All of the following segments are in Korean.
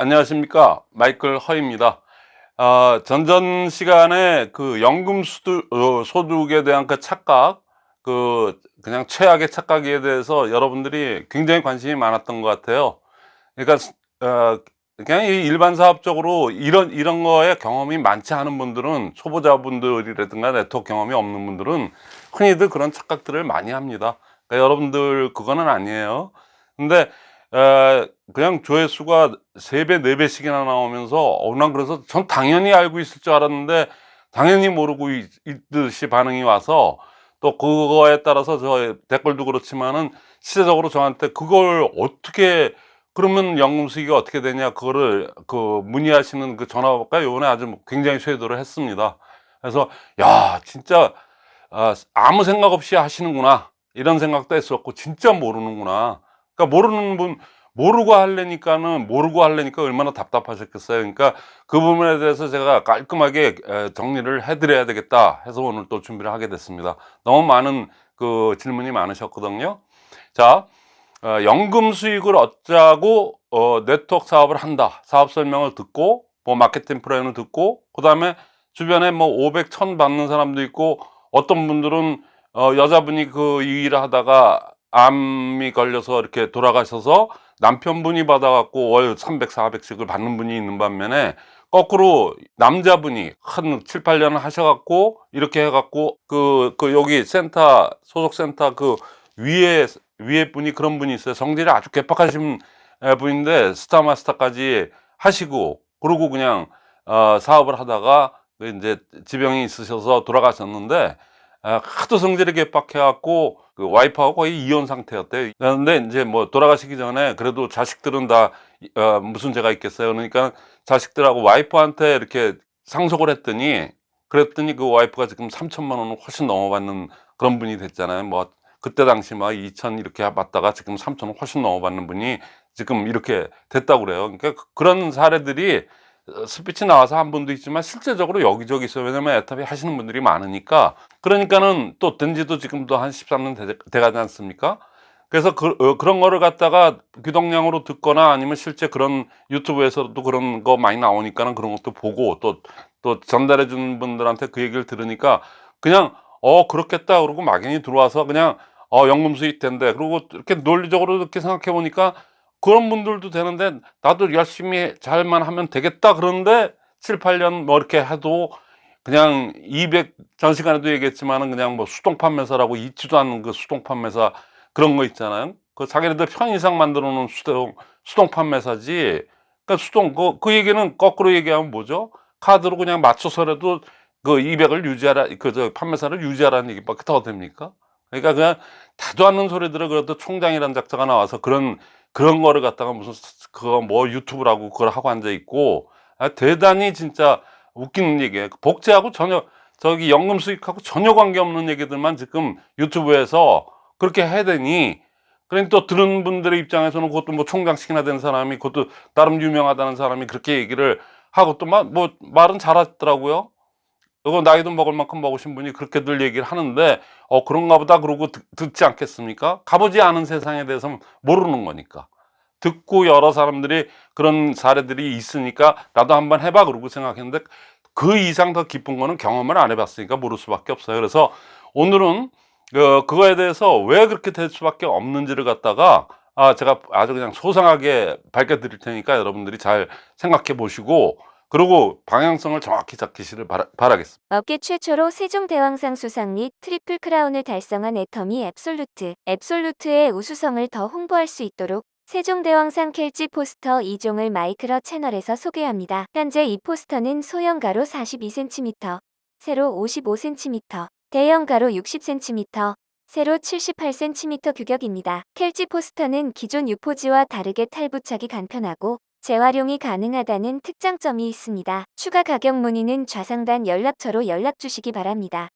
안녕하십니까. 마이클 허입니다. 어, 전전 시간에 그 연금 어, 소득에 대한 그 착각 그 그냥 최악의 착각에 대해서 여러분들이 굉장히 관심이 많았던 것 같아요. 그러니까 어, 그냥 일반 사업적으로 이런 이런 거에 경험이 많지 않은 분들은 초보자분들이라든가 네트워크 경험이 없는 분들은 흔히들 그런 착각들을 많이 합니다. 그러니까 여러분들 그거는 아니에요. 근데 에, 그냥 조회수가 3배 4배씩이나 나오면서 어, 난 그래서 전 당연히 알고 있을 줄 알았는데 당연히 모르고 있, 듯이 반응이 와서 또 그거에 따라서 저 댓글도 그렇지만은 시대적으로 저한테 그걸 어떻게 그러면 연금 수익이 어떻게 되냐 그거를 그 문의하시는 그 전화가 요번에 아주 굉장히 쇄도를 했습니다. 그래서 야 진짜 아, 아무 생각 없이 하시는구나. 이런 생각도 했었고 진짜 모르는구나 그러니까 모르는 분 모르고 하려니까는 모르고 하려니까 얼마나 답답하셨겠어요. 그러니까 그 부분에 대해서 제가 깔끔하게 정리를 해 드려야 되겠다 해서 오늘 또 준비를 하게 됐습니다. 너무 많은 그 질문이 많으셨거든요. 자 어, 연금 수익을 얻자고 어, 네트워크 사업을 한다. 사업 설명을 듣고 뭐 마케팅 플랜을 듣고 그 다음에 주변에 뭐 500, 1000 받는 사람도 있고 어떤 분들은 어, 여자분이 그 일을 하다가 암이 걸려서 이렇게 돌아가셔서 남편분이 받아갖고 월 300, 400씩을 받는 분이 있는 반면에 거꾸로 남자분이 한 7, 8년 하셔갖고 이렇게 해갖고 그, 그 여기 센터, 소속센터 그 위에, 위에 분이 그런 분이 있어요. 성질이 아주 개팍하신 분인데 스타마스터까지 하시고 그러고 그냥 어, 사업을 하다가 그 이제 지병이 있으셔서 돌아가셨는데 아, 하도 성질이 개빡해갖고 그 와이프하고 거의 이혼 상태였대요. 그런데 이제 뭐 돌아가시기 전에 그래도 자식들은 다 어, 무슨 죄가 있겠어요. 그러니까 자식들하고 와이프한테 이렇게 상속을 했더니 그랬더니 그 와이프가 지금 3천만 원을 훨씬 넘어받는 그런 분이 됐잖아요. 뭐 그때 당시 막 2천 이렇게 받다가 지금 3천 원 훨씬 넘어받는 분이 지금 이렇게 됐다고 그래요. 그러니까 그런 사례들이 스피치 나와서 한 분도 있지만 실제적으로 여기저기 있어요. 왜냐면 에탑이 하시는 분들이 많으니까. 그러니까는 또 된지도 지금도 한 13년 돼, 가지 않습니까? 그래서 그, 어, 런 거를 갖다가 귀동량으로 듣거나 아니면 실제 그런 유튜브에서도 그런 거 많이 나오니까는 그런 것도 보고 또 또 전달해 주는 분들한테 그 얘기를 들으니까 그냥 어 그렇겠다 그러고 막연히 들어와서 그냥 어 연금 수익 된대. 그리고 이렇게 논리적으로 이렇게 생각해 보니까 그런 분들도 되는데 나도 열심히 잘만 하면 되겠다 그런데 7, 8년 뭐 이렇게 해도 그냥 200 전 시간에도 얘기했지만 은 그냥 뭐 수동 판매사라고 있지도 않는 그 수동 판매사 그런 거 있잖아요. 그 자기네들 편의상 만들어 놓은 수동 수동 판매사지. 그러니까 수동 그, 그 얘기는 거꾸로 얘기하면 뭐죠? 카드로 그냥 맞춰서라도 그 200을 유지하라 그 저 판매사를 유지하라는 얘기밖에 더 됩니까? 그러니까 그냥 다도 않는 소리들을 그래도 총장이라는 작자가 나와서 그런 그런 거를 갖다가 무슨 그거 뭐 유튜브라고 그걸 하고 앉아 있고 아, 대단히 진짜 웃기는 얘기예요. 복제하고 전혀 저기 연금 수익하고 전혀 관계없는 얘기들만 지금 유튜브에서 그렇게 해야 되니 그러니 또 들은 분들의 입장에서는 그것도 뭐 총장씩이나 된 사람이 그것도 나름 유명하다는 사람이 그렇게 얘기를 하고 또뭐 말은 잘하더라고요 이거 나이도 먹을 만큼 먹으신 분이 그렇게들 얘기를 하는데 어 그런가 보다 그러고 듣, 지 않겠습니까? 가보지 않은 세상에 대해서 모르는 거니까. 듣고 여러 사람들이 그런 사례들이 있으니까 나도 한번 해봐 그러고 생각했는데 그 이상 더 깊은 거는 경험을 안 해봤으니까 모를 수밖에 없어요. 그래서 오늘은 그, 그거에 대해서 왜 그렇게 될 수밖에 없는지를 갖다가 아 제가 아주 그냥 소상하게 밝혀 드릴 테니까 여러분들이 잘 생각해 보시고 그리고 방향성을 정확히 잡히시를 바라, 바라겠습니다. 업계 최초로 세종대왕상 수상 및 트리플 크라운을 달성한 애터미 앱솔루트. 앱솔루트의 우수성을 더 홍보할 수 있도록 세종대왕상 켈지 포스터 2종을 마이크로 채널에서 소개합니다. 현재 이 포스터는 소형 가로 42cm, 세로 55cm, 대형 가로 60cm, 세로 78cm 규격입니다. 켈지 포스터는 기존 유포지와 다르게 탈부착이 간편하고 재활용이 가능하다는 특장점이 있습니다. 추가 가격 문의는 좌상단 연락처로 연락 주시기 바랍니다.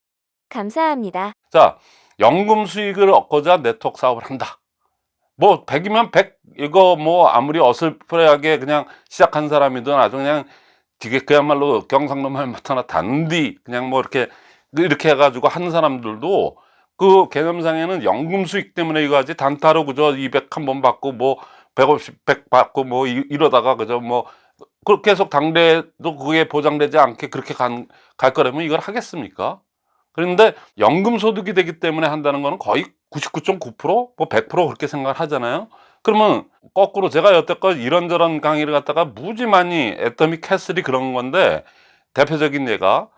감사합니다. 자, 연금 수익을 얻고자 네트워크 사업을 한다. 뭐 100이면 100 이거 뭐 아무리 어슬프레하게 그냥 시작한 사람이든 아주 그냥 되게 그야말로 경상도 말 못하나 단디 그냥 뭐 이렇게 이렇게 해가지고 하는 사람들도 그 개념상에는 연금 수익 때문에 이거 하지 단타로 그저 200 한 번 받고 뭐 150, 100 받고 뭐 이- 이러다가 그저 뭐그 계속 당대도 그게 보장되지 않게 그렇게 간, 갈 거라면 이걸 하겠습니까? 그런데 연금 소득이 되기 때문에 한다는 거는 거의 99.9%, 뭐 100% 그렇게 생각을 하잖아요. 그러면 거꾸로 제가 여태껏 이런저런 강의를 갖다가 무지 많이 애터미 캐슬이 그런 건데 대표적인 예가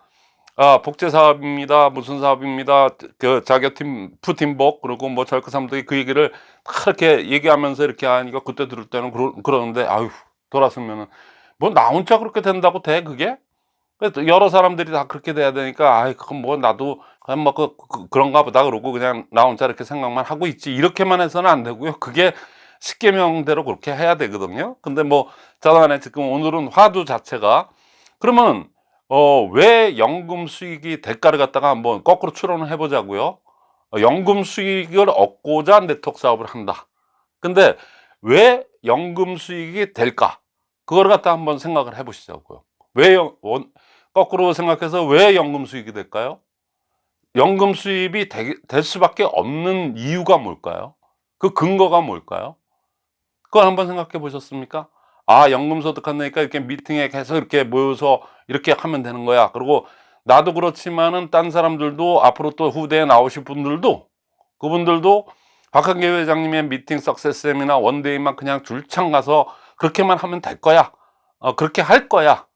아, 복제 사업입니다. 무슨 사업입니다. 그 자격팀 푸팀복 그리고 뭐 절크 사람들이 그 얘기를 그렇게 얘기하면서 이렇게 하니까 그때 들을 때는 그러, 그러는데 아유 돌아서면은 뭐 나 혼자 그렇게 된다고 돼 그게? 그래서 여러 사람들이 다 그렇게 돼야 되니까 아이 그건 뭐 나도 그냥 뭐 그, 그, 그런가 보다 그러고 그냥 나 혼자 이렇게 생각만 하고 있지 이렇게만 해서는 안 되고요. 그게 십계명대로 그렇게 해야 되거든요. 근데 뭐 자단에 지금 오늘은 화두 자체가 그러면 어, 왜 연금 수익이 대가를 갖다가 한번 거꾸로 추론을 해보자고요. 어, 연금 수익을 얻고자 네트워크 사업을 한다. 근데 왜 연금 수익이 될까? 그걸 갖다 한번 생각을 해보시자고요. 왜 연, 원, 거꾸로 생각해서 왜 연금 수익이 될까요? 연금 수입이 되, 될 수밖에 없는 이유가 뭘까요? 그 근거가 뭘까요? 그걸 한번 생각해 보셨습니까? 아, 연금 소득한다니까 이렇게 미팅에 계속 이렇게 모여서 이렇게 하면 되는 거야. 그리고 나도 그렇지만은 딴 사람들도 앞으로 또 후대에 나오실 분들도 그분들도 박한계 회장님의 미팅 석세스 세미나 원데이만 그냥 줄창 가서 그렇게만 하면 될 거야. 어, 그렇게 할 거야.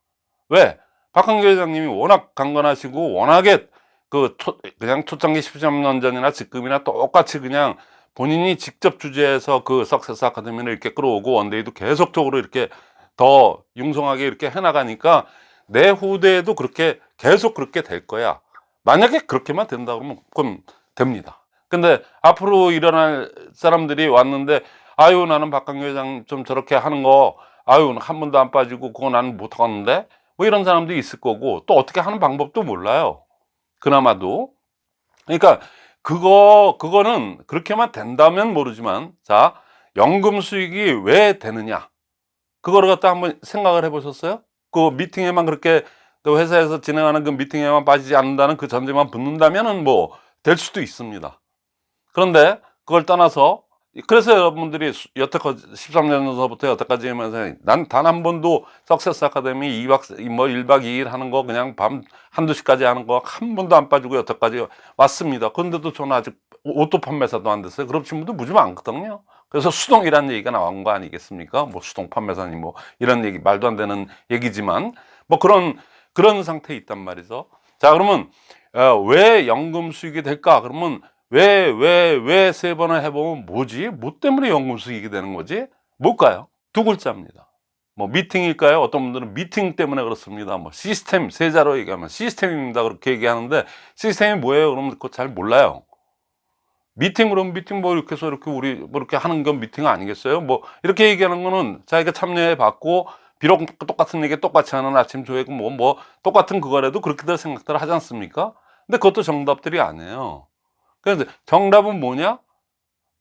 왜? 박한계 회장님이 워낙 강건하시고 워낙에 그 초, 그냥 초창기 13년 전이나 지금이나 똑같이 그냥 본인이 직접 주재해서 그 석세스 아카데미를 이렇게 끌어오고 원데이도 계속적으로 이렇게 더 융성하게 이렇게 해나가니까 내 후대에도 그렇게 계속 그렇게 될 거야. 만약에 그렇게만 된다 그러면 그건 됩니다. 근데 앞으로 일어날 사람들이 왔는데 아유 나는 박강규 회장 좀 저렇게 하는 거 아유 한 번도 안 빠지고 그거 나는 못 하겠는데 뭐 이런 사람도 있을 거고 또 어떻게 하는 방법도 몰라요. 그나마도 그러니까 그거 그거는 그렇게만 된다면 모르지만 자 연금 수익이 왜 되느냐 그거를 갖다 한번 생각을 해 보셨어요? 그 미팅에만 그렇게 또 회사에서 진행하는 그 미팅에만 빠지지 않는다는 그 전제만 붙는다면은 뭐 될 수도 있습니다. 그런데 그걸 떠나서 그래서 여러분들이 수- 여태껏 13년서부터 여태까지 하면서 난 단 한 번도 success academy 2박 뭐 1박 2일 하는 거 그냥 밤 한두 시까지 하는 거 한 번도 안 빠지고 여태까지 왔습니다. 그런데도 저는 아직 auto 판매사도 안 됐어요. 그런 분도 무지 많거든요. 그래서 수동이라는 얘기가 나온 거 아니겠습니까? 뭐 수동 판매사니 뭐 이런 얘기 말도 안 되는 얘기지만 뭐 그런 그런 상태에 있단 말이죠. 자 그러면 어, 왜 연금 수익이 될까? 그러면 왜 왜 왜 세 번을 해보면 뭐지? 뭐 때문에 연금 수익이 되는 거지? 뭘까요? 두 글자입니다. 뭐 미팅일까요? 어떤 분들은 미팅 때문에 그렇습니다. 뭐 시스템 세자로 얘기하면 시스템입니다. 그렇게 얘기하는데 시스템이 뭐예요? 그러면 그거 잘 몰라요. 미팅 그럼 미팅 뭐 이렇게 해서 이렇게 우리 뭐 이렇게 하는 건 미팅 아니겠어요? 뭐 이렇게 얘기하는 거는 자기가 참여해 봤고 비록 똑같은 얘기 똑같이 하는 아침 조회고 뭐, 뭐 똑같은 그거라도 그렇게들 생각들 하지 않습니까? 근데 그것도 정답들이 아니에요. 그래서 정답은 뭐냐?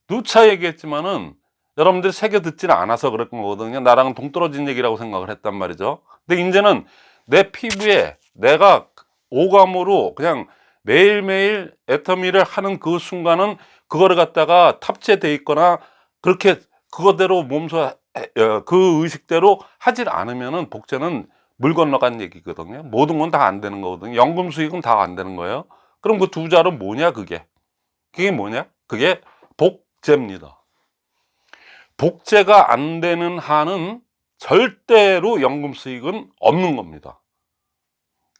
누차 얘기했지만은 여러분들이 새겨 듣지는 않아서 그럴 거거든요. 나랑은 동떨어진 얘기라고 생각을 했단 말이죠. 근데 이제는 내 피부에 내가 오감으로 그냥 매일매일 애터미를 하는 그 순간은 그거를 갖다가 탑재돼 있거나 그렇게 그거대로 몸소 해- 어, 그 의식대로 하질 않으면은 복제는 물 건너간 얘기거든요. 모든 건 다 안 되는 거거든요. 연금 수익은 다 안 되는 거예요. 그럼 그 두 자는 뭐냐 그게? 그게 뭐냐? 그게 복제입니다. 복제가 안 되는 한은 절대로 연금 수익은 없는 겁니다.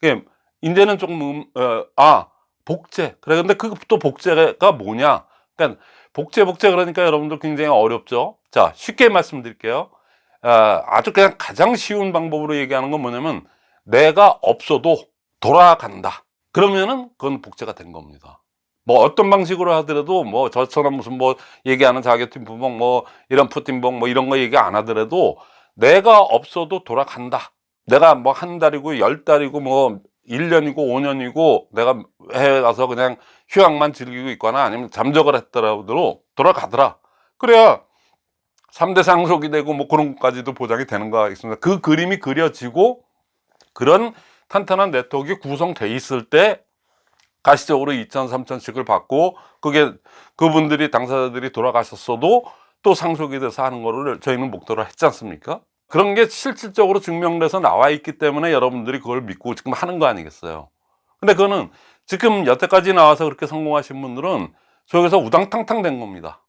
그게 이제는 조금 음, 어, 아 복제 그래 근데 그 또 복제가 뭐냐? 그러니까 복제 복제 그러니까 여러분들 굉장히 어렵죠. 자 쉽게 말씀드릴게요. 아, 아주 그냥 가장 쉬운 방법으로 얘기하는 건 뭐냐면 내가 없어도 돌아간다. 그러면은 그건 복제가 된 겁니다. 뭐 어떤 방식으로 하더라도 뭐 저처럼 무슨 뭐 얘기하는 자격팀 부목 뭐 이런 푸팀복 뭐 이런 거 얘기 안 하더라도 내가 없어도 돌아간다. 내가 뭐 한 달이고 열 달이고 뭐 1년이고 5년이고 내가 해외 가서 그냥 휴양만 즐기고 있거나 아니면 잠적을 했더라도 돌아가더라. 그래야 3대 상속이 되고 뭐 그런 것까지도 보장이 되는 거 있습니다. 그 그림이 그려지고 그런 탄탄한 네트워크가 구성돼 있을 때 가시적으로 2천, 3천씩을 받고 그게 그분들이 당사자들이 돌아가셨어도 또 상속이 돼서 하는 거를 저희는 목도로 했지 않습니까? 그런 게 실질적으로 증명돼서 나와 있기 때문에 여러분들이 그걸 믿고 지금 하는 거 아니겠어요? 근데 그거는 지금 여태까지 나와서 그렇게 성공하신 분들은 속에서 우당탕탕 된 겁니다.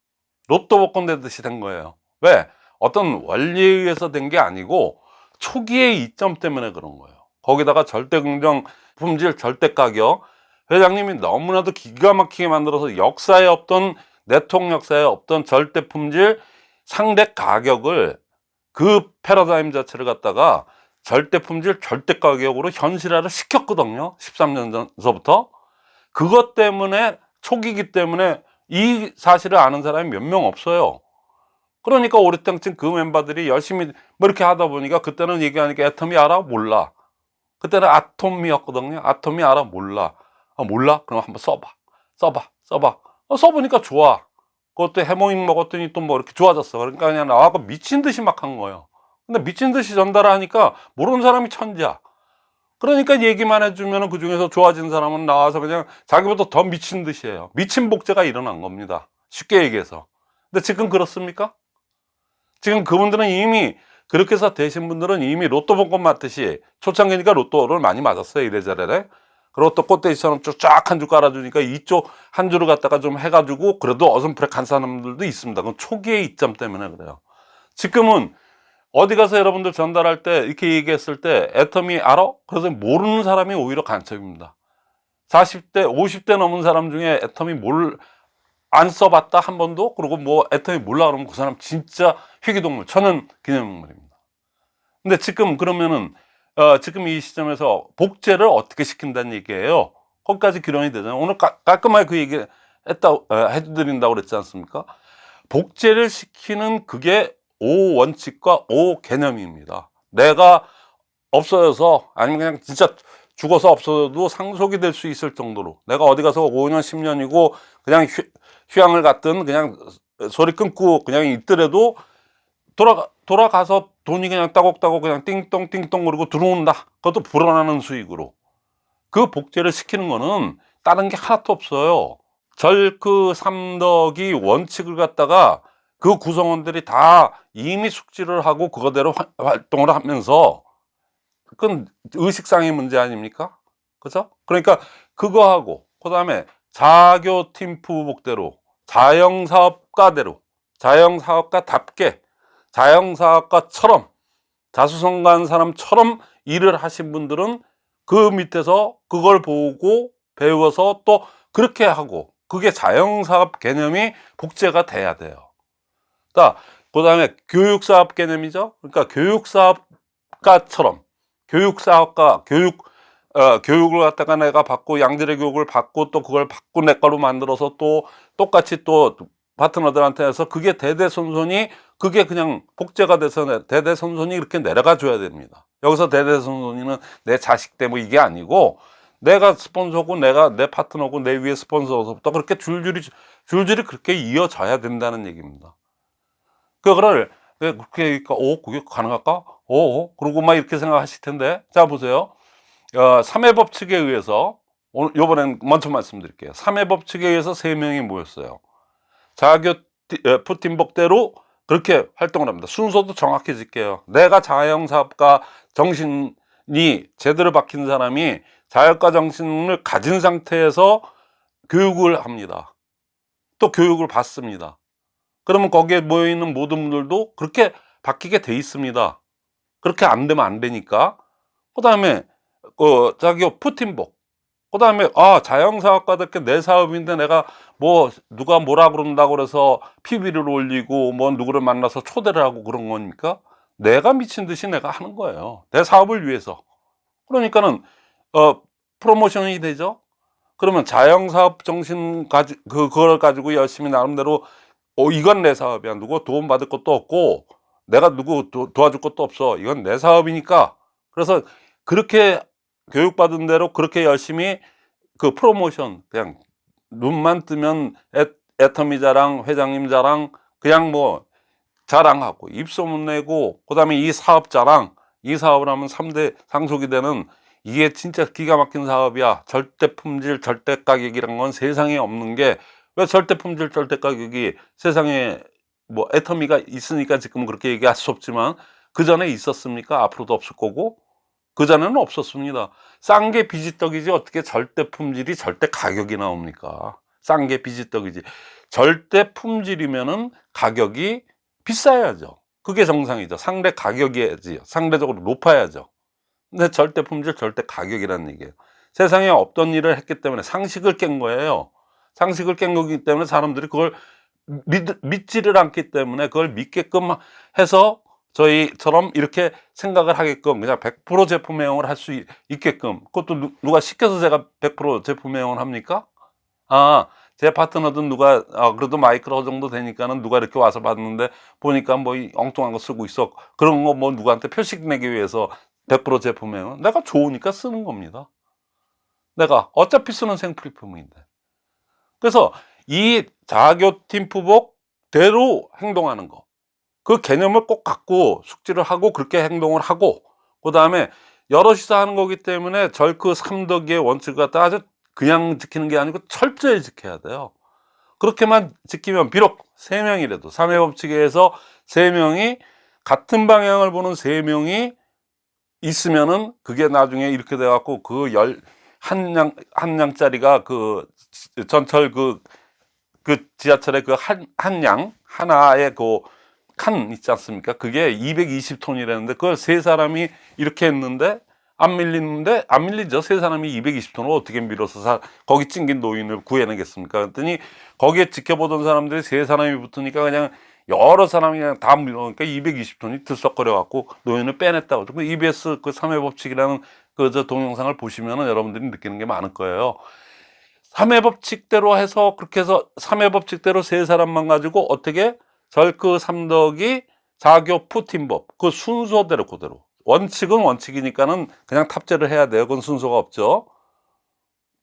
로또 복권 되듯이 된 거예요. 왜? 어떤 원리에 의해서 된 게 아니고 초기의 이점 때문에 그런 거예요. 거기다가 절대 긍정 품질 절대 가격 회장님이 너무나도 기가 막히게 만들어서 역사에 없던 네트워크 역사에 없던 절대 품질 상대 가격을 그 패러다임 자체를 갖다가 절대 품질 절대 가격으로 현실화를 시켰거든요 13년 전서부터 그것 때문에 초기이기 때문에 이 사실을 아는 사람이 몇 명 없어요 그러니까 오래땡쯤 그 멤버들이 열심히 뭐 이렇게 하다 보니까 그때는 얘기하니까 애텀이 알아? 몰라 그때는 아톰이었거든요 아톰이 알아? 몰라 아, 몰라? 그럼 한번 써봐. 써봐. 써봐. 어, 써보니까 좋아. 그것도 해모임 먹었더니 또 뭐 이렇게 좋아졌어. 그러니까 그냥 나와서 미친 듯이 막 한 거예요. 근데 미친 듯이 전달하니까 모르는 사람이 천지야. 그러니까 얘기만 해주면 그 중에서 좋아진 사람은 나와서 그냥 자기보다 더 미친 듯이 해요. 미친 복제가 일어난 겁니다. 쉽게 얘기해서. 근데 지금 그렇습니까? 지금 그분들은 이미 그렇게 해서 되신 분들은 이미 로또 복권 맞듯이 초창기니까 로또를 많이 맞았어요 이래저래 그리고 또 꽃돼지처럼 쫙 한 줄 깔아주니까 이쪽 한 줄을 갖다가 좀 해가지고 그래도 어슴푸레한 사람들도 있습니다. 그건 초기의 이점 때문에 그래요. 지금은 어디 가서 여러분들 전달할 때 이렇게 얘기했을 때 애텀이 알아? 그래서 모르는 사람이 오히려 간첩입니다. 40대 50대 넘은 사람 중에 애텀이 뭘 안 써봤다 한 번도? 그리고 뭐 애텀이 몰라 그러면 그 사람 진짜 희귀동물 천연 기념물입니다. 근데 지금 그러면은 어, 지금 이 시점에서 복제를 어떻게 시킨다는 얘기예요. 거기까지 기론이 되잖아요. 오늘 까, 깔끔하게 그 얘기 했다 어, 해드린다고 그랬지 않습니까? 복제를 시키는 그게 오 원칙과 오 개념입니다. 내가 없어져서 아니면 그냥 진짜 죽어서 없어도 상속이 될 수 있을 정도로 내가 어디 가서 5년 10년이고 그냥 휴, 휴양을 갔든 그냥 소리 끊고 그냥 있더라도 돌아가, 돌아가서 돈이 그냥 따곡따곡 그냥 띵똥 띵똥 그러고 들어온다 그것도 불어나는 수익으로 그 복제를 시키는 거는 다른 게 하나도 없어요 절그 삼덕이 원칙을 갖다가 그 구성원들이 다 이미 숙지를 하고 그거대로 화- 활동을 하면서 그건 의식상의 문제 아닙니까? 그죠? 그러니까 그거하고 그 다음에 자교 팀프복대로 자영사업가대로 자영사업가답게 자영사업가처럼 자수성가한 사람처럼 일을 하신 분들은 그 밑에서 그걸 보고 배워서 또 그렇게 하고 그게 자영사업 개념이 복제가 돼야 돼요. 그 다음에 교육사업 개념이죠. 그러니까 교육사업가처럼 교육사업가 교육 어, 교육을 갖다가 내가 받고 양질의 교육을 받고 또 그걸 받고 내 거로 만들어서 또 똑같이 또 파트너들한테 해서 그게 대대손손이 그게 그냥 복제가 돼서 내- 대대손손이 이렇게 내려가 줘야 됩니다. 여기서 대대손손이는 내 자식 때문에 이게 아니고 내가 스폰서고 내가 내 파트너고 내 위에 스폰서서부터 그렇게 줄줄이 줄줄이 그렇게 이어져야 된다는 얘기입니다. 그거를 왜 그렇게 오 그게 가능할까? 오 그러고 막 이렇게 생각하실 텐데. 자 보세요. 어, 3회 법칙에 의해서 오늘 요번엔 먼저 말씀드릴게요. 3회 법칙에 의해서 3명이 모였어요. 자교 티- 에, 푸틴복대로 그렇게 활동을 합니다. 순서도 정확히 짓게요. 내가 자영사업가 정신이 제대로 박힌 사람이 자영가 정신을 가진 상태에서 교육을 합니다. 또 교육을 받습니다. 그러면 거기에 모여있는 모든 분들도 그렇게 바뀌게 돼 있습니다. 그렇게 안 되면 안 되니까. 그 다음에 어, 자기 푸틴복. 그 다음에 아 자영사업가답게 내 사업인데 내가 뭐 누가 뭐라 그런다고 그래서 PB를 올리고 뭐 누구를 만나서 초대를 하고 그런 거니까? 내가 미친 듯이 내가 하는 거예요. 내 사업을 위해서. 그러니까는 어 프로모션이 되죠? 그러면 자영사업 정신 가지 그 그걸 가지고 열심히 나름대로 어 이건 내 사업이야. 누구 도움 받을 것도 없고 내가 누구 도, 도와줄 것도 없어. 이건 내 사업이니까. 그래서 그렇게 교육받은 대로 그렇게 열심히 그 프로모션 그냥 눈만 뜨면 애, 애터미 자랑 회장님 자랑 그냥 뭐 자랑하고 입소문 내고 그 다음에 이 사업 자랑 이 사업을 하면 3대 상속이 되는 이게 진짜 기가 막힌 사업이야 절대 품질 절대 가격이란 건 세상에 없는 게 왜 절대 품질 절대 가격이 세상에 뭐 애터미가 있으니까 지금 그렇게 얘기할 수 없지만 그 전에 있었습니까? 앞으로도 없을 거고 그 전에는 없었습니다. 싼 게 비지떡이지 어떻게 절대 품질이 절대 가격이 나옵니까? 싼 게 비지떡이지. 절대 품질이면은 가격이 비싸야죠. 그게 정상이죠. 상대 가격이야지. 상대적으로 높아야죠. 근데 절대 품질, 절대 가격이라는 얘기예요. 세상에 없던 일을 했기 때문에 상식을 깬 거예요. 상식을 깬 거기 때문에 사람들이 그걸 믿, 믿지를 않기 때문에 그걸 믿게끔 해서 저희처럼 이렇게 생각을 하게끔 그냥 100% 제품 애용을 할 수 있게끔 그것도 누, 누가 시켜서 제가 100% 제품 애용을 합니까? 아, 제 파트너든 누가 아, 그래도 마이크로 정도 되니까는 누가 이렇게 와서 봤는데 보니까 뭐 이 엉뚱한 거 쓰고 있어 그런 거 뭐 누구한테 표식 내기 위해서 100% 제품 애용 내가 좋으니까 쓰는 겁니다. 내가 어차피 쓰는 생필품인데 그래서 이 자교 팀프복대로 행동하는 거. 그 개념을 꼭 갖고 숙지를 하고 그렇게 행동을 하고 그 다음에 여럿이서 하는 거기 때문에 절그 삼덕의 원칙을 갖다 아주 그냥 지키는 게 아니고 철저히 지켜야 돼요. 그렇게만 지키면 비록 세명이라도 삼회 법칙에 의해서 세명이 같은 방향을 보는 세명이 있으면은 그게 나중에 이렇게 돼 갖고 그 열 한 양 한 양짜리가 그 전철 그그 지하철의 그 한 한 양 하나의 그 칸 있지 않습니까? 그게 220톤이라는데 그걸 세 사람이 이렇게 했는데 안 밀리는데 안 밀리죠. 세 사람이 220톤을 어떻게 밀어서 사, 거기 찡긴 노인을 구해내겠습니까? 그랬더니 거기에 지켜보던 사람들이 세 사람이 붙으니까 그냥 여러 사람이 그냥 다 밀어놓으니까 220톤이 들썩거려 갖고 노인을 빼냈다고. 그 EBS 그 3회 법칙이라는 그 저 동영상을 보시면은 여러분들이 느끼는 게 많을 거예요. 3회 법칙대로 해서 그렇게 해서 3회 법칙대로 세 사람만 가지고 어떻게 절그 삼덕이 자교 푸틴법 그 순서대로 그대로 원칙은 원칙이니까는 그냥 탑재를 해야 돼요. 그건 순서가 없죠.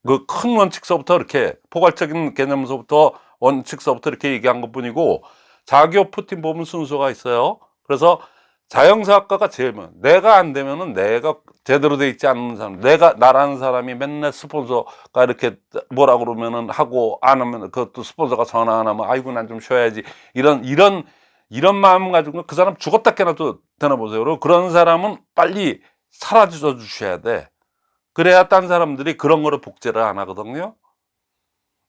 그 큰 원칙서부터 이렇게 포괄적인 개념서부터 원칙서부터 이렇게 얘기한 것 뿐이고 자교 푸틴법은 순서가 있어요. 그래서 자영사학과가 제일 많아. 내가 안 되면은 내가 제대로 돼 있지 않는 사람, 내가 나라는 사람이 맨날 스폰서가 이렇게 뭐라 그러면은 하고 안 하면 그것도 스폰서가 전화 안 하면 아이고 난 좀 쉬어야지 이런 이런 이런 마음 가지고 그 사람 죽었다 깨나도 되나 보세요. 그리고 그런 사람은 빨리 사라져 주셔야 돼. 그래야 딴 사람들이 그런 거를 복제를 안 하거든요.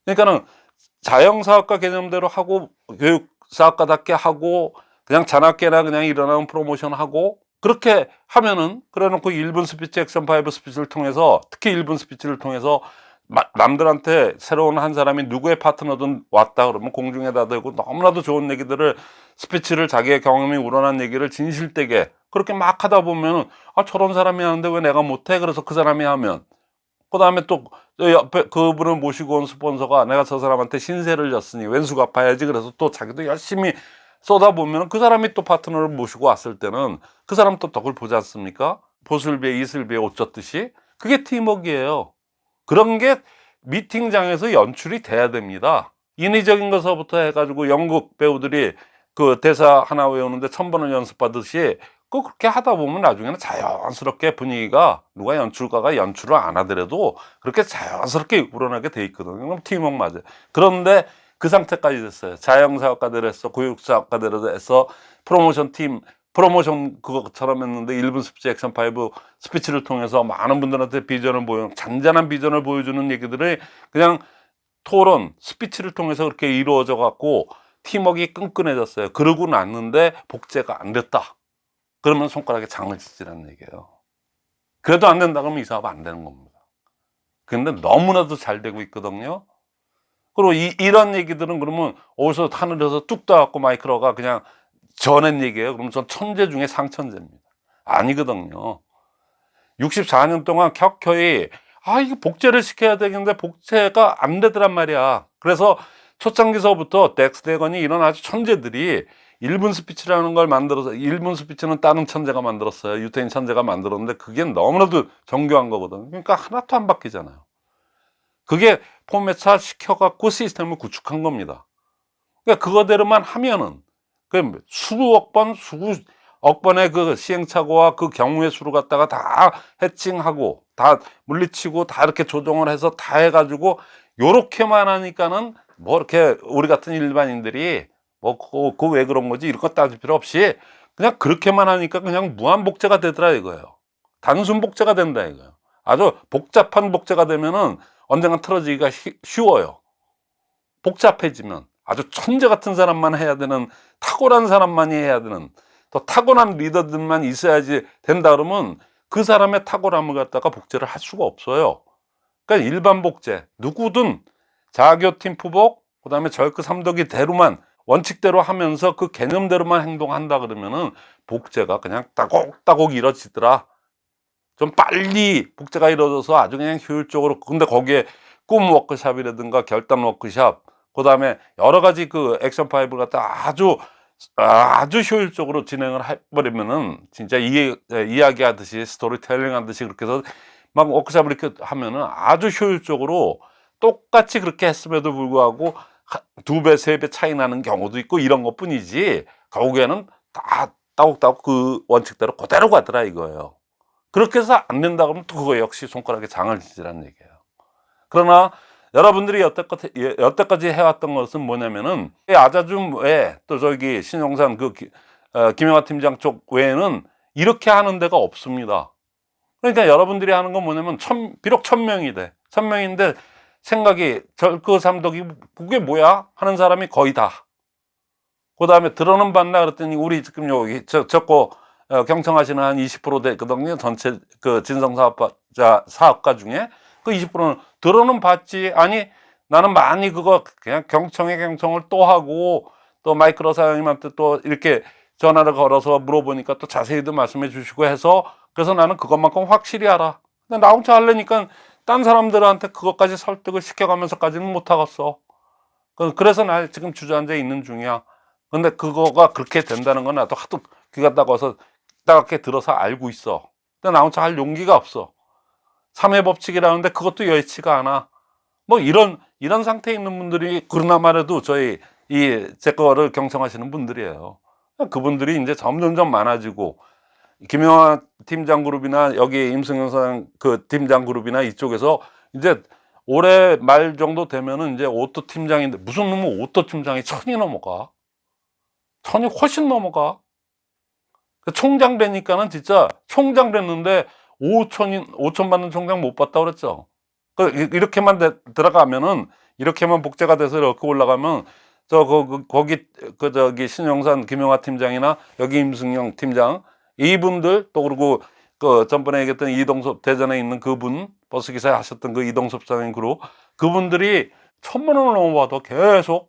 그러니까는 자영사학과 개념대로 하고 교육사학과답게 하고 그냥 자나깨나 그냥 일어나면 프로모션 하고 그렇게 하면은 그래 놓고 1분 스피치 액션 5 스피치를 통해서 특히 1분 스피치를 통해서 마- 남들한테 새로운 한 사람이 누구의 파트너든 왔다 그러면 공중에다 대고 너무나도 좋은 얘기들을 스피치를 자기의 경험이 우러난 얘기를 진실되게 그렇게 막 하다 보면은 아 저런 사람이 하는데 왜 내가 못해? 그래서 그 사람이 하면. 그 다음에 또 옆에 그분을 모시고 온 스폰서가 내가 저 사람한테 신세를 졌으니 왼수 갚아야지 그래서 또 자기도 열심히 쏟아보면 그 사람이 또 파트너를 모시고 왔을 때는 그 사람 또 덕을 보지 않습니까? 보슬비에 이슬비에 옷 젖듯이 그게 팀워크예요. 그런 게 미팅장에서 연출이 돼야 됩니다. 인위적인 것서부터 해가지고 연극 배우들이 그 대사 하나 외우는데 천 번을 연습하듯이 그 그렇게 하다 보면 나중에는 자연스럽게 분위기가 누가 연출가가 연출을 안 하더라도 그렇게 자연스럽게 우러나게 돼 있거든요. 그럼 팀워크 맞아요. 그런데 그 상태까지 됐어요. 자영사학과대로 해서 교육사학과대로 해서 프로모션 팀 프로모션 그것처럼 했는데 1분 스피치 액션 5 스피치를 통해서 많은 분들한테 비전을 보여 잔잔한 비전을 보여주는 얘기들을 그냥 토론 스피치를 통해서 그렇게 이루어져 갖고 팀워크가 끈끈해졌어요. 그러고 났는데 복제가 안 됐다. 그러면 손가락에 장을 치지라는 얘기예요. 그래도 안 된다 그러면 이 사업 안 되는 겁니다. 근데 너무나도 잘 되고 있거든요. 그리고 이, 이런 얘기들은 그러면 어디서 하늘에서 뚝 떠갖고 마이크로가 그냥 전한 얘기예요. 그러면 전 천재 중에 상천재입니다. 아니거든요. 64년 동안 켜켜이 아 이거 복제를 시켜야 되겠는데 복제가 안 되더란 말이야. 그래서 초창기서부터 덱스 예거니 이런 아주 천재들이 1분 스피치라는 걸 만들어서 1분 스피치는 다른 천재가 만들었어요. 유태인 천재가 만들었는데 그게 너무나도 정교한 거거든요. 그러니까 하나도 안 바뀌잖아요. 그게 포맷화 시켜갖고 시스템을 구축한 겁니다. 그러니까 그거대로만 하면은 그 수억 번, 수억 번의 그 시행착오와 그 경우의 수를 갖다가 다 해칭하고 다 물리치고 다 이렇게 조정을 해서 다 해가지고 요렇게만 하니까는 뭐 이렇게 우리 같은 일반인들이 뭐 그거, 그거 왜 그런 거지? 이런 거 따질 필요 없이 그냥 그렇게만 하니까 그냥 무한 복제가 되더라 이거예요. 단순 복제가 된다 이거예요. 아주 복잡한 복제가 되면은 언젠가 틀어지기가 쉬- 쉬워요. 복잡해지면 아주 천재 같은 사람만 해야 되는 탁월한 사람만이 해야 되는 또 타고난 리더들만 있어야지 된다 그러면 그 사람의 탁월함을 갖다가 복제를 할 수가 없어요. 그러니까 일반 복제 누구든 자교팀 푸복 그 다음에 절크 삼덕이 대로만 원칙대로 하면서 그 개념대로만 행동한다 그러면은 복제가 그냥 차곡차곡 이루어지더라 좀 빨리 복제가 이루어져서 아주 그냥 효율적으로 근데 거기에 꿈 워크샵이라든가 결단 워크샵 그 다음에 여러 가지 그 action five를 갖다 아주 아주 효율적으로 진행을 해버리면은 진짜 이, 이야기하듯이 스토리텔링 하듯이 그렇게 해서 막 워크샵을 이렇게 하면은 아주 효율적으로 똑같이 그렇게 했음에도 불구하고 두 배, 세 배 차이 나는 경우도 있고 이런 것 뿐이지 결국에는 다 따곡따곡 그 원칙대로 그대로 가더라 이거예요. 그렇게 해서 안 된다 그러면 또 그거 역시 손가락에 장을 지지라는 얘기예요. 그러나 여러분들이 여태껏, 예, 여태까지 해왔던 것은 뭐냐면은 아자줌 외에 또 저기 신용산 그 기- 어, 김영하 팀장 쪽 외에는 이렇게 하는 데가 없습니다. 그러니까 여러분들이 하는 건 뭐냐면 천, 비록 천 명이 돼. 천 명인데 생각이 절그 삼덕이 그게 뭐야 하는 사람이 거의 다. 그 다음에 들어는 봤나 그랬더니 우리 지금 여기 저, 저거 어, 경청하시는 한 20% 되거든요. 전체 그 진성사업자 사업가 중에 그 20%는 들어는 봤지. 아니 나는 많이 그거 그냥 경청에 경청을 또 하고 또 마이크로 사장님한테 또 이렇게 전화를 걸어서 물어보니까 또 자세히도 말씀해 주시고 해서 그래서 나는 그것만큼 확실히 알아. 근데 나 혼자 하려니까 딴 사람들한테 그것까지 설득을 시켜가면서까지는 못하겠어. 그- 그래서 나 지금 주저앉아 있는 중이야. 근데 그거가 그렇게 된다는 건 나도 하도 귀가 따가워서 따갑게 들어서 알고 있어. 근데 나 혼자 할 용기가 없어. 삼회 법칙이라는데 그것도 여의치가 않아. 뭐 이런 이런 상태에 있는 분들이 그러나마라도 저희 이 제 거를 경청하시는 분들이에요. 그분들이 이제 점점점 많아지고 김영하 팀장 그룹이나 여기 임승현 사장 그 팀장 그룹이나 이쪽에서 이제 올해 말 정도 되면은 이제 auto 팀장인데 무슨 놈은 auto 팀장이 천이 넘어가. 천이 훨씬 넘어가. 그 총장 되니까는 진짜 총장 됐는데 5천인 5천 받는 총장 못 봤다 그랬죠. 그 이- 이렇게만 돼- 들어가면은 이렇게만 복제가 돼서 이렇게 올라가면 저 그, 그 거기 그 저기 신영산 김영하 팀장이나 여기 임승영 팀장 이분들 또 그리고 그 전번에 얘기했던 이동섭 대전에 있는 그분 버스 기사 하셨던 그 이동섭 사장님 그룹 그분들이 천만 원을 넘어받아 계속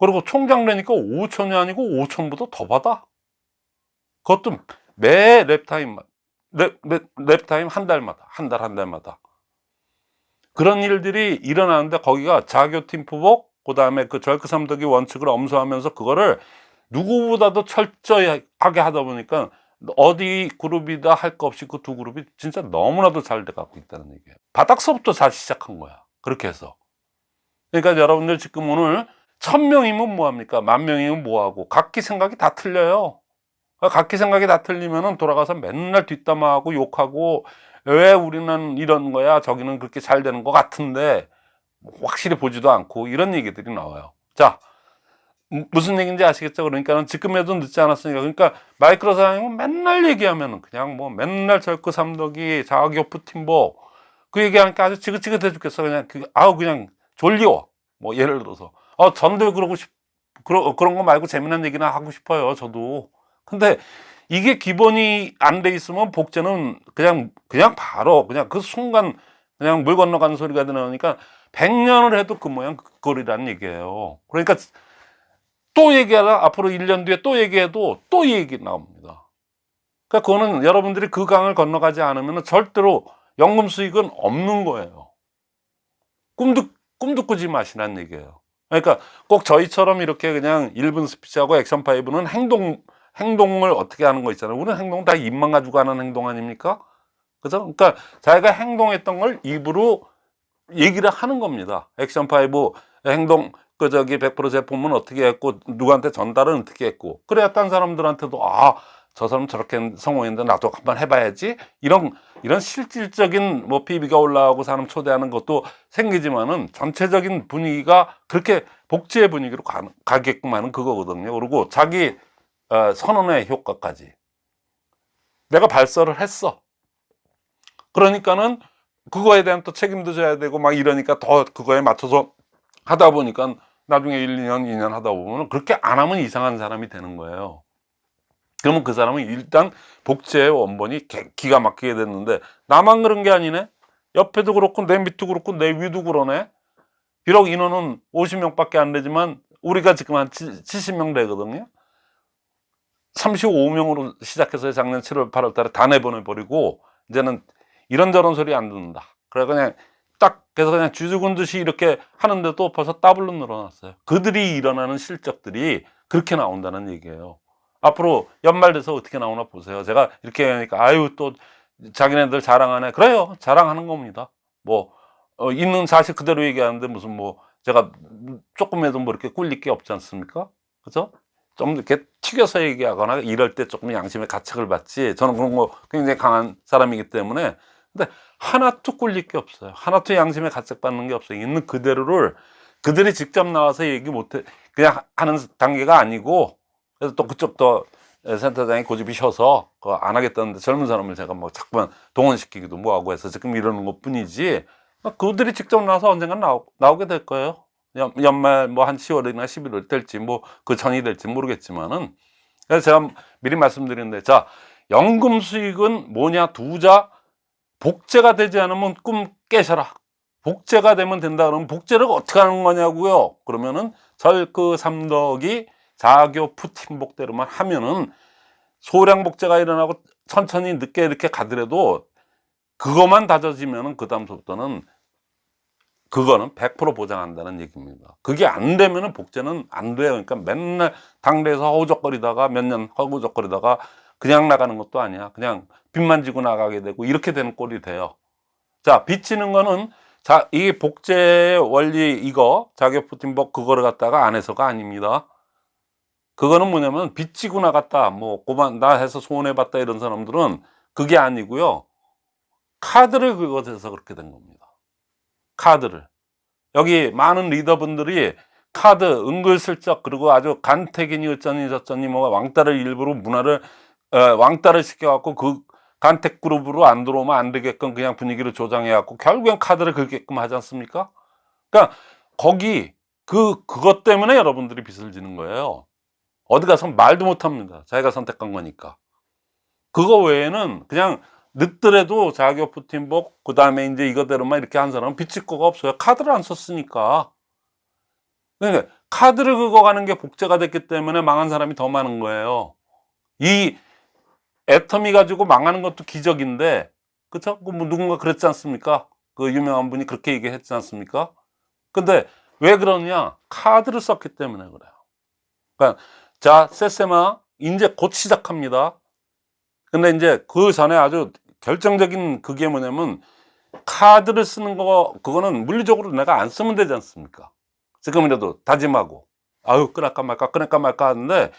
그리고 총장 되니까 5천이 아니고 5천보다 더 받아 그것도 매 랩타임만 랩, 랩, 랩타임 한 달마다 한달한 달마다. 그런 일들이 일어나는데 거기가 자교팀 부복 그 다음에 그 절크 삼덕이 원칙을 엄수하면서 그거를 누구보다도 철저히 하게 하다 보니까 어디 그룹이다 할 거 없이 그 두 그룹이 진짜 너무나도 잘 돼가고 있다는 얘기예요. 바닥서부터 잘 시작한 거야. 그렇게 해서. 그러니까 여러분들 지금 오늘 천 명이면 뭐합니까? 만 명이면 뭐하고 각기 생각이 다 틀려요 각기 생각이 다 틀리면은 돌아가서 맨날 뒷담화하고 욕하고 왜 우리는 이런 거야? 저기는 그렇게 잘 되는 것 같은데 확실히 보지도 않고 이런 얘기들이 나와요. 자 무- 무슨 얘기인지 아시겠죠? 그러니까는 지금에도 늦지 않았으니까. 그러니까 마이크로 사장님은 맨날 얘기하면은 그냥 뭐 맨날 절크 삼덕이 자학교프 팀보 그 얘기하니까 아주 지긋지긋해 죽겠어. 그냥 그 아우 그냥 졸려 뭐 예를 들어서. 어 전도 그러고 싶 그러, 그런 거 말고 재미난 얘기나 하고 싶어요 저도 근데 이게 기본이 안 돼 있으면 복제는 그냥 그냥 바로 그냥 그 순간 그냥 물 건너가는 소리가 나니까 100년을 해도 그 모양 그 꼴이라는 얘기예요. 그러니까 또 얘기하다 앞으로 1년 뒤에 또 얘기해도 또이 얘기 나옵니다. 그러니까 그거는 여러분들이 그 강을 건너가지 않으면 절대로 연금 수익은 없는 거예요. 꿈도 꿈도 꾸지 마시라는 얘기예요. 그러니까 꼭 저희처럼 이렇게 그냥 1분 스피치하고 액션 파이브는 행동 행동을 어떻게 하는 거 있잖아요. 우리는 행동 다 입만 가지고 하는 행동 아닙니까? 그죠? 그러니까 자기가 행동했던 걸 입으로 얘기를 하는 겁니다. action five 행동 그 저기 100% 제품은 어떻게 했고 누구한테 전달은 어떻게 했고 그래야 딴 사람들한테도 아 저 사람 저렇게 성공했는데 나도 한번 해봐야지 이런 이런 실질적인 뭐 PB가 올라오고 사람 초대하는 것도 생기지만은 전체적인 분위기가 그렇게 복제의 분위기로 가, 가게끔 하는 그거거든요. 그리고 자기 어, 선언의 효과까지 내가 발설을 했어. 그러니까는 그거에 대한 또 책임도 져야 되고 막 이러니까 더 그거에 맞춰서 하다 보니까 나중에 1, 2년, 2년 하다 보면 그렇게 안 하면 이상한 사람이 되는 거예요. 그러면 그 사람은 일단 복제의 원본이 개- 기가 막히게 됐는데 나만 그런 게 아니네. 옆에도 그렇고 내 밑도 그렇고 내 위도 그러네. 비록 인원은 50명 밖에 안 되지만 우리가 지금 한 70명 되거든요. 35명으로 시작해서 작년 7월, 8월 달에 다 내보내버리고 이제는 이런저런 소리 안 듣는다. 그래 그냥 딱 그래서 그냥 쥐죽은 듯이 이렇게 하는데도 벌써 더블로 늘어났어요. 그들이 일어나는 실적들이 그렇게 나온다는 얘기예요. 앞으로 연말 돼서 어떻게 나오나 보세요. 제가 이렇게 하니까 아유 또 자기네들 자랑하네. 그래요. 자랑하는 겁니다. 뭐 어, 있는 사실 그대로 얘기하는데 무슨 뭐 제가 조금에도 뭐 이렇게 꿀릴 게 없지 않습니까? 그죠? 좀 이렇게 튀겨서 얘기하거나 이럴 때 조금 양심의 가책을 받지. 저는 그런 거 굉장히 강한 사람이기 때문에. 근데 하나도 꿀릴 게 없어요. 하나도 양심의 가책 받는 게 없어요. 있는 그대로를 그들이 직접 나와서 얘기 못해 그냥 하는 단계가 아니고 그래서 또 그쪽도 센터장이 고집이 셔서 그거 안 하겠다는데 젊은 사람을 제가 뭐 자꾸만 동원시키기도 뭐하고 해서 지금 이러는 것 뿐이지 그들이 직접 나와서 언젠간 나오, 나오게 될 거예요. 연, 연말 뭐 한 10월이나 11월 될지 뭐 그 전이 될지 모르겠지만은 그래서 제가 미리 말씀드리는데 자 연금 수익은 뭐냐 두자 복제가 되지 않으면 꿈 깨셔라. 복제가 되면 된다 그러면 복제를 어떻게 하는 거냐고요. 그러면은 절그 삼덕이 자교 푸팀복대로만 하면은 소량 복제가 일어나고 천천히 늦게 이렇게 가더라도 그것만 다져지면은 그 다음부터는 그거는 100% 보장한다는 얘기입니다. 그게 안 되면은 복제는 안 돼요. 그러니까 맨날 당대에서 허우적거리다가 몇 년 허우적거리다가 그냥 나가는 것도 아니야. 그냥 빚만 지고 나가게 되고 이렇게 되는 꼴이 돼요. 자, 빚지는 거는 자, 이 복제 원리 이거 자격 푸틴복 그거를 갖다가 안 해서가 아닙니다. 그거는 뭐냐면 빚지고 나갔다. 뭐 고만 나 해서 소원해 봤다 이런 사람들은 그게 아니고요. 카드를 긁어서 그렇게 된 겁니다. 카드를. 여기 많은 리더분들이 카드 은근슬쩍 그리고 아주 간택이니 어쩌니 저쩌니 뭐 왕따를 일부러 문화를 어, 왕따를 시켜갖고 그 간택 그룹으로 안 들어오면 안 되게끔 그냥 분위기를 조장해갖고 결국엔 카드를 긁게끔 하지 않습니까? 그러니까 거기 그 그것 때문에 여러분들이 빚을 지는 거예요. 어디 가서 말도 못합니다. 자기가 선택한 거니까. 그거 외에는 그냥 늦더라도 자기 푸틴복 그 다음에 이제 이거대로만 이렇게 한 사람은 빚질 거가 없어요. 카드를 안 썼으니까. 그러니까 카드를 긁어가는 게 복제가 됐기 때문에 망한 사람이 더 많은 거예요. 이 애터미 가지고 망하는 것도 기적인데, 그쵸? 그뭐 누군가 그랬지 않습니까? 그 유명한 분이 그렇게 얘기했지 않습니까? 근데 왜 그러냐? 카드를 썼기 때문에 그래요. 그러니까 자, 세세마 이제 곧 시작합니다. 근데 이제 그 전에 아주 결정적인 그게 뭐냐면 카드를 쓰는 거 그거는 물리적으로 내가 안 쓰면 되지 않습니까? 지금이라도 다짐하고 아유 끊을까 말까 끊을까 말까 하는데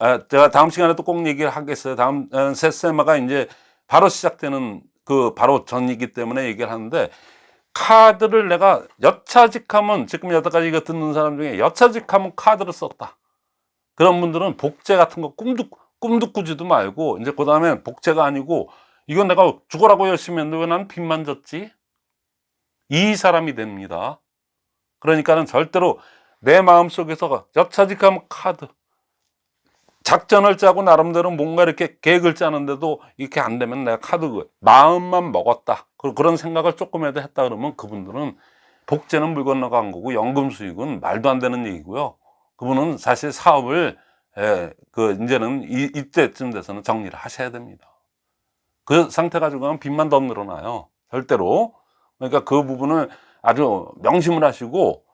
아, 제가 다음 시간에 또 꼭 얘기를 하겠어요. 다음 어, 세세마가 이제 바로 시작되는 그 바로 전이기 때문에 얘기를 하는데 카드를 내가 여차직하면 지금 여태까지 이거 듣는 사람 중에 여차직하면 카드를 썼다. 그런 분들은 복제 같은 거 꿈도 꿈도 꾸지도 말고 이제 그 다음에 복제가 아니고 이건 내가 죽어라고 했는데 왜난 빚만 졌지? 이 사람이 됩니다. 그러니까는 절대로 내 마음 속에서 여차직하면 카드 작전을 짜고 나름대로 뭔가 이렇게 계획을 짜는데도 이렇게 안 되면 내가 카드 그 마음만 먹었다. 그- 그런 생각을 조금이라도 했다 그러면 그분들은 복제는 물 건너간 거고 연금 수익은 말도 안 되는 얘기고요. 그분은 사실 사업을 예, 그 이제는 이, 이때쯤 돼서는 정리를 하셔야 됩니다. 그 상태 가지고 가면 빚만 더 늘어나요. 절대로. 그러니까 그 부분을 아주 명심을 하시고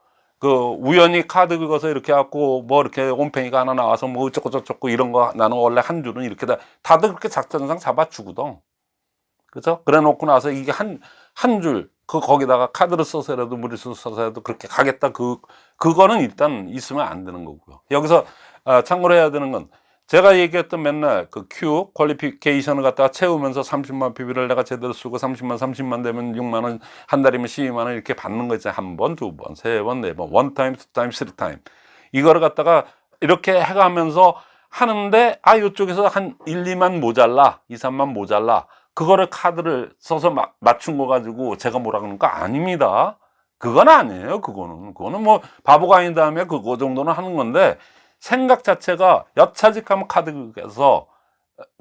그 우연히 카드 긁어서 이렇게 갖고 뭐 이렇게 홈페이가 하나 나와서 뭐 어쩌고 저쩌고 이런 거 나는 원래 한 줄은 이렇게 다 다들 그렇게 작전상 잡아주거든. 그죠? 그래 놓고 나서 이게 한 한 줄 그 거기다가 카드를 써서라도 무리수 써서라도 그렇게 가겠다 그 그거는 일단 있으면 안 되는 거고요. 여기서 아, 참고로 해야 되는 건 제가 얘기했던 맨날 그 Q 퀄리피케이션을 갖다가 채우면서 30만 PB를 내가 제대로 쓰고 30만 30만 되면 6만 원 한 달이면 12만 원 이렇게 받는 거 있잖아요. 한 번, 두 번, 세 번, 네 번, one time, two time, three time 이거를 갖다가 이렇게 해가면서 하는데 아 이쪽에서 한 1, 2만 모자라 2, 3만 모자라. 그거를 카드를 써서 마- 맞춘 거 가지고 제가 뭐라 그러는 거 아닙니다. 그건 아니에요 그거는. 그거는 뭐 바보가 아닌 다음에 그거 정도는 하는 건데 생각 자체가 여차직하면 카드에서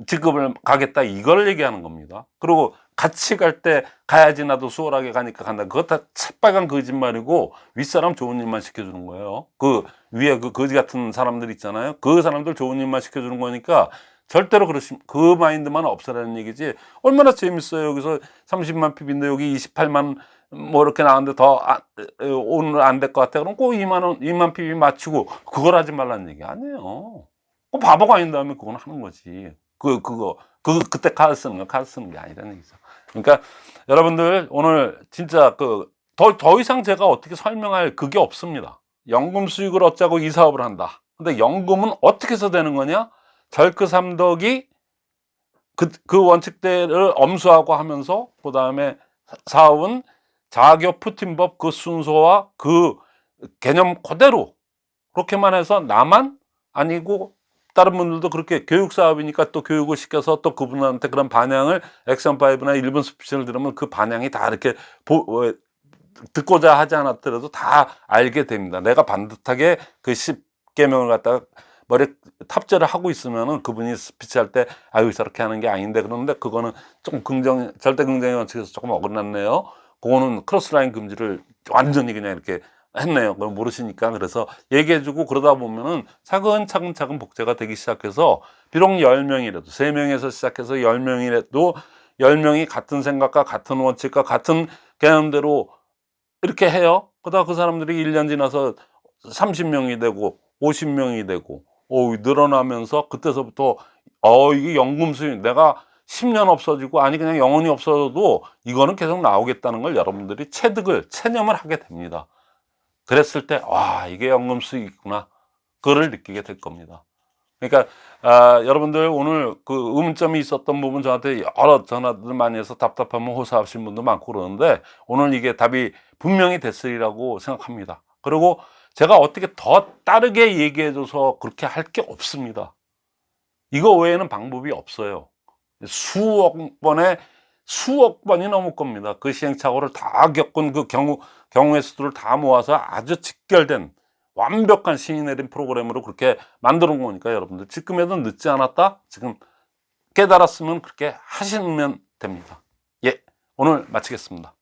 지급을 가겠다 이걸 얘기하는 겁니다. 그리고 같이 갈 때 가야지 나도 수월하게 가니까 간다. 그것 다 새빨간 거짓말이고 윗사람 좋은 일만 시켜주는 거예요. 그 위에 그 거지 같은 사람들 있잖아요. 그 사람들 좋은 일만 시켜주는 거니까 절대로 그러시 그 마인드만 없애라는 얘기지. 얼마나 재밌어요. 여기서 30만 PB인데 여기 28만 뭐 이렇게 나왔는데 더 아, 에, 오늘 안 될 것 같아. 그럼 꼭 2만 원 2만 PB 맞추고 그걸 하지 말라는 얘기 아니에요. 그 바보가 아닌 다음에 그건 하는 거지. 그 그거 그 그때 카드 쓰는 거 카드 쓰는 게 아니라는 얘기죠. 그러니까 여러분들 오늘 진짜 그더더 이상 제가 어떻게 설명할 그게 없습니다. 연금 수익을 얻자고 이 사업을 한다. 근데 연금은 어떻게 해서 되는 거냐? 절크 삼덕이 그, 그 원칙대를 엄수하고 하면서 그 다음에 사업은 자교 푸틴법 그 순서와 그 개념 그대로 그렇게만 해서 나만 아니고 다른 분들도 그렇게 교육 사업이니까 또 교육을 시켜서 또 그분한테 그런 반향을 액션5나 일본 스피치를 들으면 그 반향이 다 이렇게 보, 어, 듣고자 하지 않았더라도 다 알게 됩니다. 내가 반듯하게 그 10개명을 갖다가 머리 탑재를 하고 있으면은 그분이 스피치할 때 아유 저렇게 하는 게 아닌데 그런데 그거는 조금 긍정 절대 긍정의 원칙에서 조금 어긋났네요. 그거는 크로스라인 금지를 완전히 그냥 이렇게 했네요. 그걸 모르시니까 그래서 얘기해주고 그러다 보면은 차근차근 차근 복제가 되기 시작해서 비록 10명이라도 3명에서 시작해서 10명이라도 10명이 같은 생각과 같은 원칙과 같은 개념대로 이렇게 해요. 그러다 그 사람들이 1년 지나서 30명이 되고 50명이 되고 오, 늘어나면서 그때서부터 어 이게 연금 수익 내가 10년 없어지고 아니 그냥 영원히 없어져도 이거는 계속 나오겠다는 걸 여러분들이 체득을 체념을 하게 됩니다. 그랬을 때 와 이게 연금 수익이구나 그거를 느끼게 될 겁니다. 그러니까 아, 여러분들 오늘 그 의문점이 있었던 부분 저한테 여러 전화들 많이 해서 답답하면 호소하신 분도 많고 그러는데 오늘 이게 답이 분명히 됐으리라고 생각합니다. 그리고 제가 어떻게 더 다르게 얘기해 줘서 그렇게 할 게 없습니다. 이거 외에는 방법이 없어요. 수억 번의 수억 번이 넘을 겁니다. 그 시행착오를 다 겪은 그 경우, 경우의 수들을 다 모아서 아주 직결된 완벽한 신이 내린 프로그램으로 그렇게 놓은 거니까 여러분들 지금에도 늦지 않았다? 지금 깨달았으면 그렇게 하시면 됩니다. 예, 오늘 마치겠습니다.